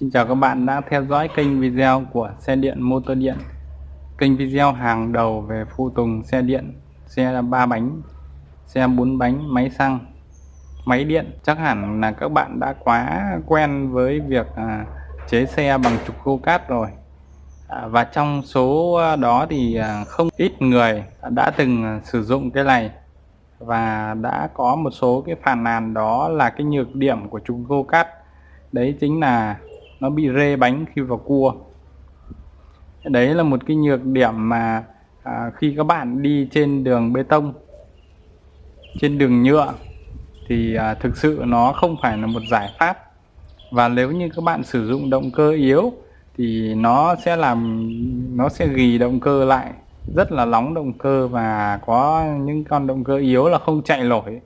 Xin chào các bạn đã theo dõi kênh video của xe điện motor điện. Kênh video hàng đầu về phụ tùng xe điện Xe 3 bánh, xe 4 bánh, máy xăng, máy điện. Chắc hẳn là các bạn đã quá quen với việc à, chế xe bằng trục khô cát rồi. À, Và trong số đó thì à, không ít người đã từng à, sử dụng cái này. Và đã có một số cái phàn nàn đó là cái nhược điểm của trục khô cát. Đấy chính là nó bị rê bánh khi vào cua. Đấy là một cái nhược điểm mà à, khi các bạn đi trên đường bê tông trên đường nhựa thì à, thực sự nó không phải là một giải pháp. Và nếu như các bạn sử dụng động cơ yếu thì nó sẽ làm nó sẽ ghi động cơ lại. Rất là nóng động cơ và có những con động cơ yếu là không chạy nổi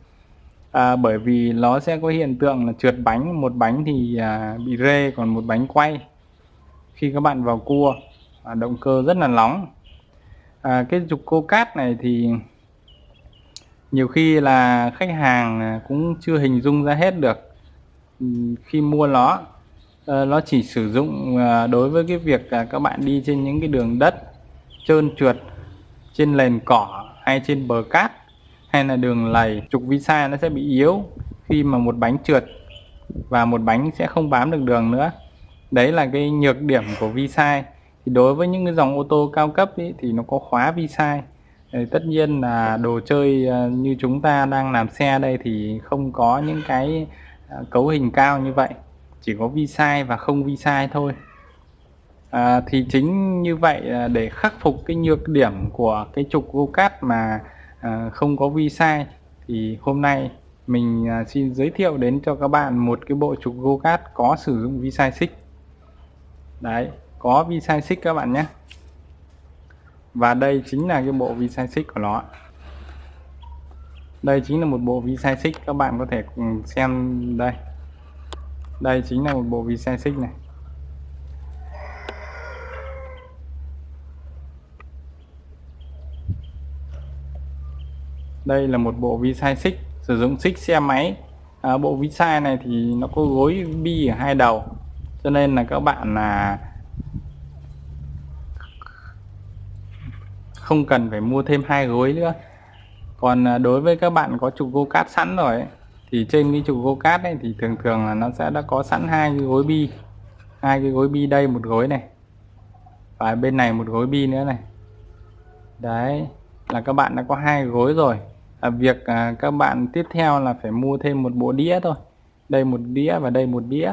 à, bởi vì nó sẽ có hiện tượng là trượt bánh một bánh thì à, bị rê còn một bánh quay. Khi các bạn vào cua à, động cơ rất là nóng. À, cái trục cô cát này thì nhiều khi là khách hàng à, cũng chưa hình dung ra hết được ừ, khi mua nó. À, nó chỉ sử dụng à, đối với cái việc à, các bạn đi trên những cái đường đất trơn trượt trên nền cỏ hay trên bờ cát hay là đường lầy trục visa nó sẽ bị yếu khi mà một bánh trượt và một bánh sẽ không bám được đường nữa. Đấy là cái nhược điểm của visa. Thì đối với những cái dòng ô tô cao cấp ý, thì nó có khóa visa. Tất nhiên là đồ chơi ờ, như chúng ta đang làm xe đây thì không có những cái ờ, cấu hình cao như vậy. Chỉ có vi sai và không vi sai thôi. À, thì chính như vậy để khắc phục cái nhược điểm của cái trục go cát mà à, không có vi sai thì hôm nay mình à, xin giới thiệu đến cho các bạn một cái bộ trục go cát có sử dụng vi sai xích. Đấy có vi sai xích các bạn nhé. Và đây chính là cái bộ vi sai xích của nó đây chính là một bộ vi sai xích các bạn có thể xem đây. Đây chính là một bộ vi sai xích này. Đây là một bộ vi sai xích sử dụng xích xe máy. À, bộ vi sai này thì nó có gối bi ở hai đầu cho nên là các bạn là không cần phải mua thêm hai gối nữa. Còn à, đối với các bạn có trục go cát sẵn rồi ấy, thì trên cái trục go cát này thì thường thường là nó sẽ đã có sẵn hai cái gối bi hai cái gối bi đây một gối này và bên này một gối bi nữa này. Đấy là các bạn đã có hai gối rồi à, việc à, các bạn tiếp theo là phải mua thêm một bộ đĩa thôi. Đây một đĩa và đây một đĩa.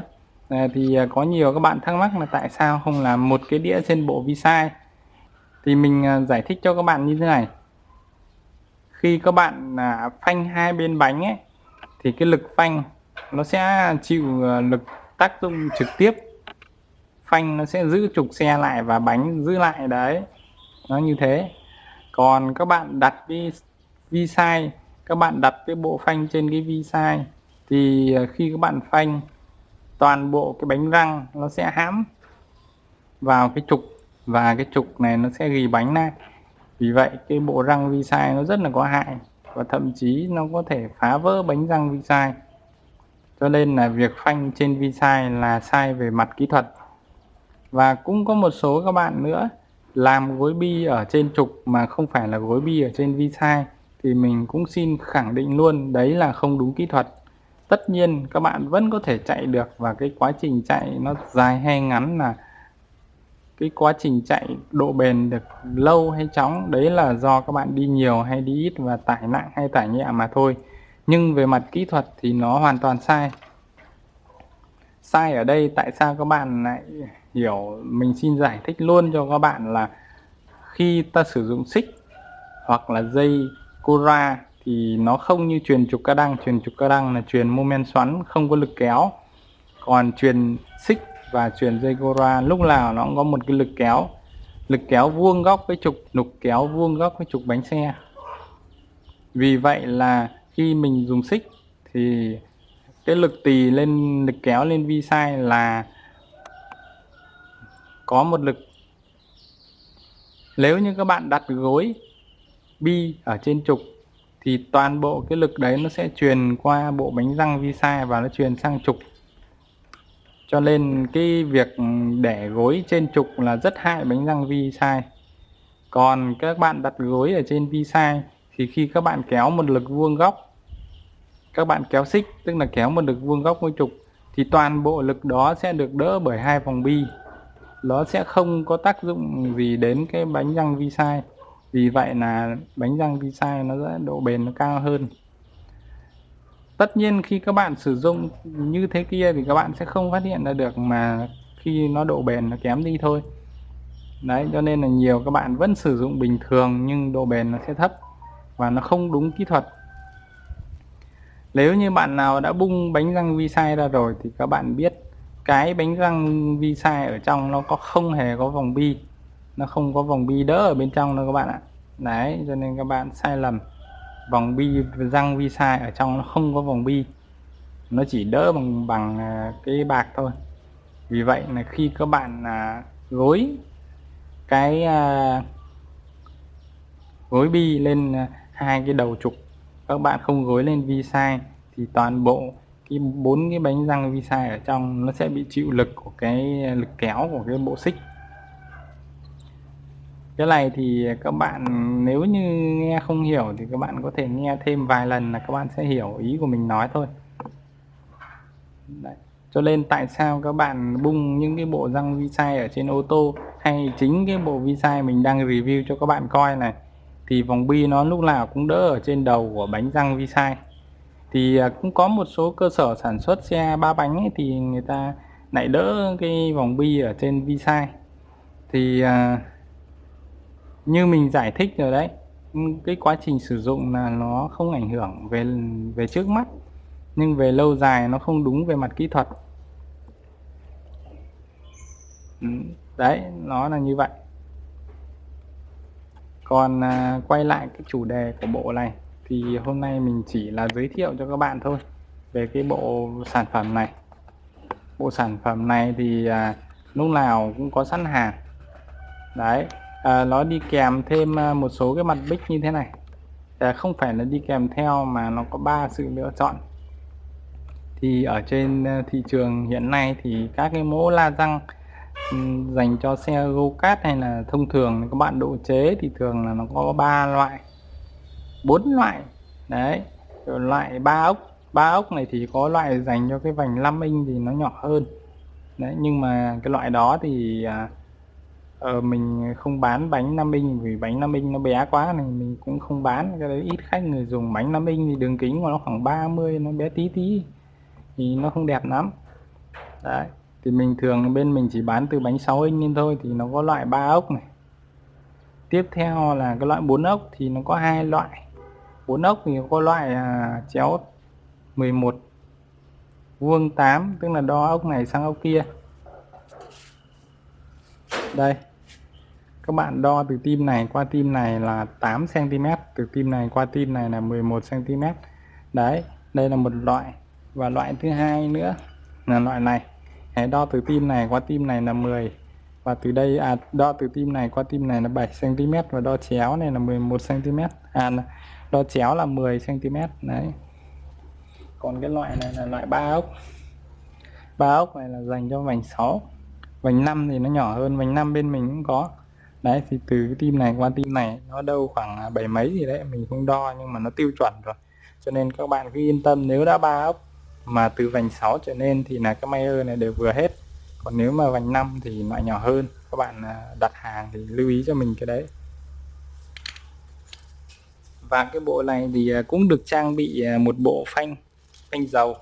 À, thì à, có nhiều các bạn thắc mắc là tại sao không làm một cái đĩa trên bộ vi sai thì mình à, giải thích cho các bạn như thế này. Khi các bạn à, phanh hai bên bánh ấy thì cái lực phanh nó sẽ chịu à, lực tác dụng trực tiếp. Phanh nó sẽ giữ trục xe lại và bánh giữ lại đấy. Nó như thế. Còn các bạn đặt cái vi sai các bạn đặt cái bộ phanh trên cái vi sai thì ờ, khi các bạn phanh, toàn bộ cái bánh răng nó sẽ hãm vào cái trục và cái trục này nó sẽ ghi bánh lại. Vì vậy, cái bộ răng vi sai nó rất là có hại và thậm chí nó có thể phá vỡ bánh răng vi sai cho nên là việc phanh trên vi sai là sai về mặt kỹ thuật. Và cũng có một số các bạn nữa làm gối bi ở trên trục mà không phải là gối bi ở trên vi sai thì mình cũng xin khẳng định luôn, đấy là không đúng kỹ thuật. Tất nhiên các bạn vẫn có thể chạy được và cái quá trình chạy nó dài hay ngắn là cái quá trình chạy độ bền được lâu hay chóng, đấy là do các bạn đi nhiều hay đi ít và tải nặng hay tải nhẹ mà thôi. Nhưng về mặt kỹ thuật thì nó hoàn toàn sai. Sai ở đây tại sao các bạn lại hiểu, mình xin giải thích luôn cho các bạn là khi ta sử dụng xích hoặc là dây Cora thì nó không như truyền trục ca đăng. Truyền trục ca đăng là truyền mô men xoắn, không có lực kéo. Còn truyền xích và truyền dây Cora lúc nào nó cũng có một cái lực kéo. Lực kéo vuông góc với trục, nục kéo vuông góc với trục bánh xe. Vì vậy là khi mình dùng xích thì cái lực tì lên, lực kéo lên vi sai là có một lực. Nếu như các bạn đặt gối bi ở trên trục, thì toàn bộ cái lực đấy nó sẽ truyền qua bộ bánh răng vi sai và nó truyền sang trục. Cho nên cái việc để gối trên trục là rất hại bánh răng vi sai còn các bạn đặt gối ở trên vi sai thì khi các bạn kéo một lực vuông góc, các bạn kéo xích, tức là kéo một lực vuông góc với trục, thì toàn bộ lực đó sẽ được đỡ bởi hai vòng bi. Nó sẽ không có tác dụng gì đến cái bánh răng vi sai vì vậy là bánh răng vi sai nó sẽ độ bền nó cao hơn. Tất nhiên khi các bạn sử dụng như thế kia thì các bạn sẽ không phát hiện ra được mà khi nó độ bền nó kém đi thôi. Đấy, cho nên là nhiều các bạn vẫn sử dụng bình thường nhưng độ bền nó sẽ thấp và nó không đúng kỹ thuật. Nếu như bạn nào đã bung bánh răng vi sai ra rồi thì các bạn biết cái bánh răng vi sai ở trong nó có không hề có vòng bi nó không có vòng bi đỡ ở bên trong đâu các bạn ạ. Đấy cho nên các bạn sai lầm. Vòng bi răng vi sai ở trong nó không có vòng bi. Nó chỉ đỡ bằng bằng à, cái bạc thôi. Vì vậy là khi các bạn à, gối cái à, gối bi lên à, hai cái đầu trục các bạn không gối lên vi sai thì toàn bộ cái bốn cái bánh răng vi sai ở trong nó sẽ bị chịu lực của cái à, lực kéo của cái bộ xích cái này thì các bạn nếu như nghe không hiểu thì các bạn có thể nghe thêm vài lần là các bạn sẽ hiểu ý của mình nói thôi. Đấy. cho nên tại sao các bạn bung những cái bộ răng vi sai ở trên ô tô hay chính cái bộ vi sai mình đang review cho các bạn coi này thì vòng bi nó lúc nào cũng đỡ ở trên đầu của bánh răng vi sai thì à, cũng có một số cơ sở sản xuất xe ba bánh ấy, thì người ta lại đỡ cái vòng bi ở trên vi sai thì uh, như mình giải thích rồi đấy cái quá trình sử dụng là nó không ảnh hưởng về về trước mắt nhưng về lâu dài nó không đúng về mặt kỹ thuật. Ừ, đấy nó là như vậy. Còn à, quay lại cái chủ đề của bộ này thì hôm nay mình chỉ là giới thiệu cho các bạn thôi về cái bộ sản phẩm này. Bộ sản phẩm này thì à, lúc nào cũng có sẵn hàng. Đấy à, nó đi kèm thêm à, một số cái mặt bích như thế này. À, không phải là đi kèm theo mà nó có ba sự lựa chọn. Thì ở trên à, thị trường hiện nay thì các cái mẫu la răng dành cho xe go kart hay là thông thường các bạn độ chế thì thường là nó có ba loại bốn loại. Đấy rồi loại ba ốc. Ba ốc này thì có loại dành cho cái vành 5 inch thì nó nhỏ hơn. Đấy nhưng mà cái loại đó thì à, ờ, mình không bán bánh nam minh vì bánh nam minh nó bé quá này mình cũng không bán. Cái đấy ít khách người dùng bánh nam minh thì đường kính của nó khoảng 30 nó bé tí tí. Thì nó không đẹp lắm. Đấy thì mình thường bên mình chỉ bán từ bánh 6 inch lên thôi thì nó có loại 3 ốc này. Tiếp theo là cái loại 4 ốc thì nó có hai loại. 4 ốc thì có loại à, chéo 11 vuông 8 tức là đo ốc này sang ốc kia. Đây các bạn đo từ tim này qua tim này là 8 cm từ tim này qua tim này là 11 cm đấy, đây là một loại. Và loại thứ hai nữa là loại này. Hãy đo từ tim này qua tim này là 10 và từ đây à đo từ tim này qua tim này là 7 cm và đo chéo này là 11 cm à đo chéo là 10 cm đấy. Còn cái loại này là loại ba ốc. Ba ốc này là dành cho vành 6 vành 5 thì nó nhỏ hơn, vành 5 bên mình cũng có đấy, thì từ cái tim này qua tim này, nó đâu khoảng à, bảy mấy gì đấy, mình không đo nhưng mà nó tiêu chuẩn rồi. Cho nên các bạn cứ yên tâm, nếu đã ba ốc mà từ vành 6 trở lên thì là cái mayer này đều vừa hết. Còn nếu mà vành 5 thì loại nhỏ hơn, các bạn à, đặt hàng thì lưu ý cho mình cái đấy. Và cái bộ này thì à, cũng được trang bị một bộ phanh phanh dầu.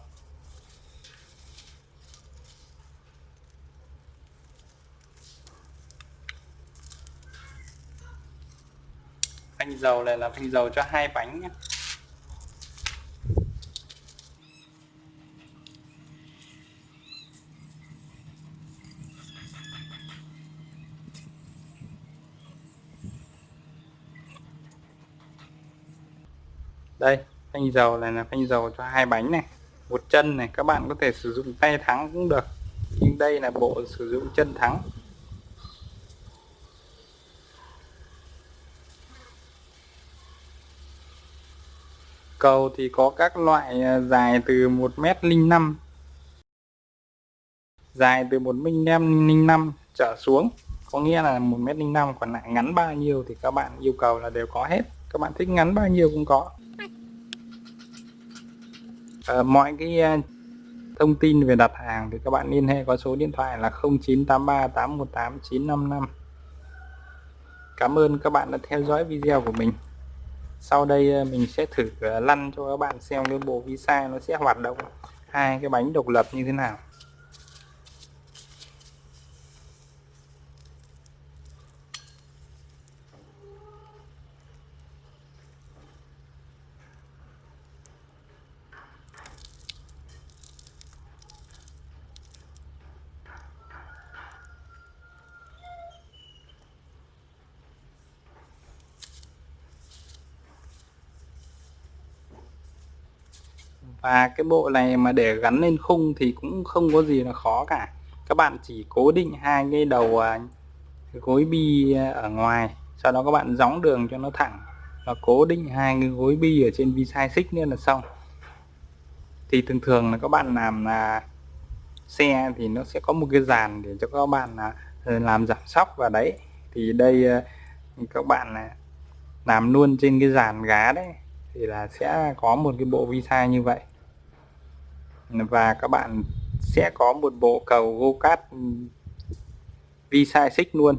Phanh dầu này là phanh dầu cho hai bánh nhé đây phanh dầu này là phanh dầu cho hai bánh này, một chân này, các bạn có thể sử dụng tay thắng cũng được. Nhưng đây là bộ sử dụng chân thắng. Cầu thì có các loại à, dài từ 1m05 dài từ 1m05 trở xuống có nghĩa là 1m05 còn lại ngắn bao nhiêu thì các bạn yêu cầu là đều có hết. Các bạn thích ngắn bao nhiêu cũng có. À, mọi cái à, thông tin về đặt hàng thì các bạn liên hệ có số điện thoại là 0983 818 955 Cảm ơn các bạn đã theo dõi video của mình sau đây ờ, mình sẽ thử ờ, lăn cho các bạn xem cái bộ visa nó sẽ hoạt động hai cái bánh độc lập như thế nào. Và cái bộ này mà để gắn lên khung thì cũng không có gì là khó cả. Các bạn chỉ cố định hai cái đầu à, gối bi ở ngoài, sau đó các bạn gióng đường cho nó thẳng và cố định hai cái gối bi ở trên vi sai xích nữa là xong. Thì thường thường là các bạn làm là xe thì nó sẽ có một cái dàn để cho các bạn là làm giảm sóc. Vào đấy, thì đây à, các bạn à, làm luôn trên cái dàn gá đấy thì là sẽ có một cái bộ vi sai như vậy và các bạn sẽ có một bộ cầu go cát vi sai xích luôn.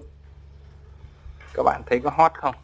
Các bạn thấy có hot không?